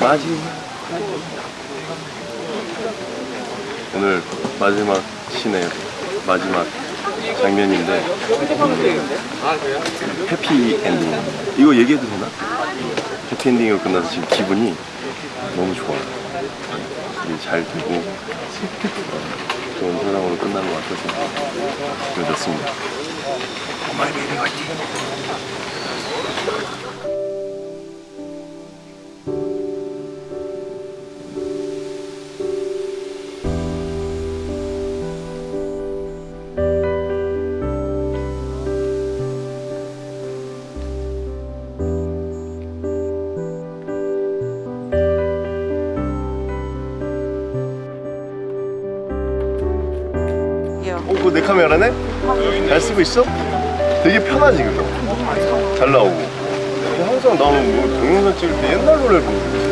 마지막. 오늘 마지막 신에 마지막 장면인데. 음, 해피 엔딩. 이거 얘기해도 되나? 해피 엔딩으로 끝나서 지금 기분이 너무 좋아요. 이게 잘 되고 어, 좋은 사랑으로 끝난 것 같아서 기분 좋습니다. 오마이 베이비 화이팅 어, 그거 내 카메라네? 잘 쓰고 있어? 되게 편하지 그거? 잘 나오고. 항상 나는 뭐 동영상 찍을 때 옛날 노래를 부르고 있지.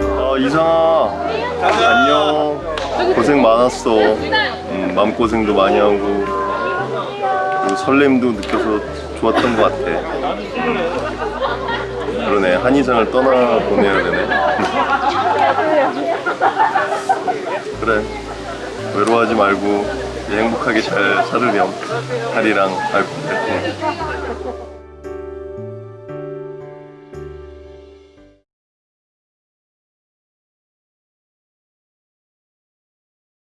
아 이상아 안녕. 고생 많았어. 음, 마음고생도 많이 하고 설렘도 느껴서 좋았던 것 같아. 그러네 한이상을 떠나보내야 되네. 그래 외로워하지 말고 행복하게 잘 살으렴. 하리랑 아이고 네.